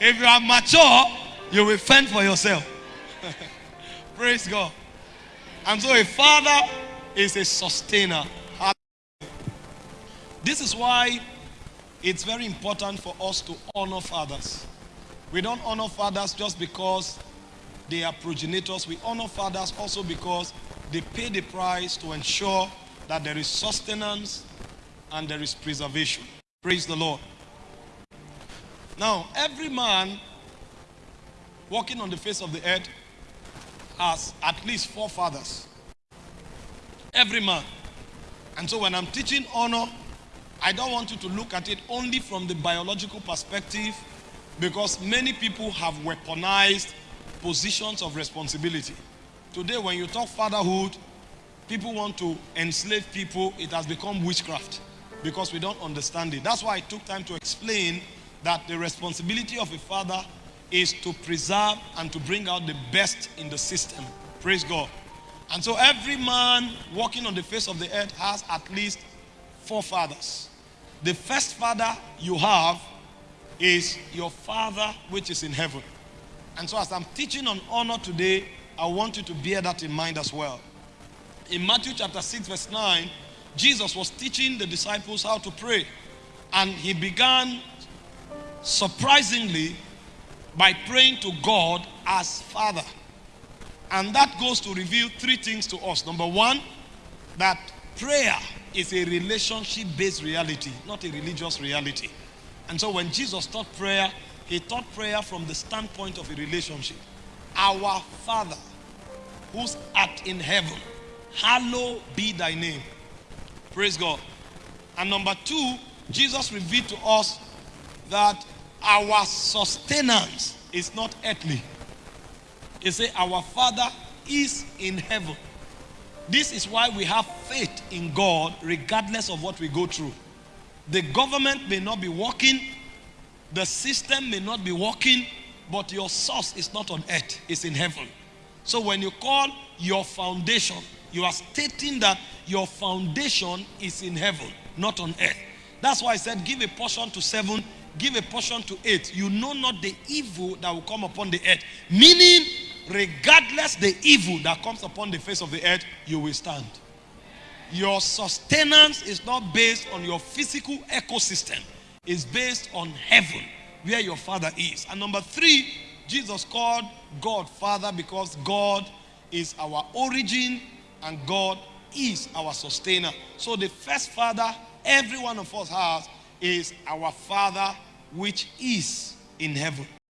If you are mature, you will fend for yourself. Praise God. And so a father is a sustainer. This is why it's very important for us to honor fathers. We don't honor fathers just because they are progenitors. We honor fathers also because they pay the price to ensure that there is sustenance and there is preservation. Praise the Lord. Now, every man walking on the face of the earth has at least four fathers. Every man. And so when I'm teaching honor, I don't want you to look at it only from the biological perspective because many people have weaponized positions of responsibility. Today, when you talk fatherhood, people want to enslave people. It has become witchcraft because we don't understand it. That's why I took time to explain that the responsibility of a father is to preserve and to bring out the best in the system. Praise God. And so every man walking on the face of the earth has at least four fathers. The first father you have is your father which is in heaven. And so as I'm teaching on honor today, I want you to bear that in mind as well. In Matthew chapter 6 verse 9, Jesus was teaching the disciples how to pray. And he began surprisingly by praying to God as Father. And that goes to reveal three things to us. Number one, that prayer is a relationship based reality, not a religious reality. And so when Jesus taught prayer, he taught prayer from the standpoint of a relationship. Our Father, who's art in heaven, hallowed be thy name. Praise God. And number two, Jesus revealed to us that our sustenance is not earthly. He said, Our Father is in heaven. This is why we have faith in God regardless of what we go through. The government may not be working, the system may not be working, but your source is not on earth, it's in heaven. So when you call your foundation, you are stating that your foundation is in heaven, not on earth. That's why I said, give a portion to seven, give a portion to eight. You know not the evil that will come upon the earth. Meaning, regardless the evil that comes upon the face of the earth, you will stand. Your sustenance is not based on your physical ecosystem. It's based on heaven, where your father is. And number three, Jesus called God Father because God is our origin and God is our sustainer. So the first father every one of us has is our Father which is in heaven.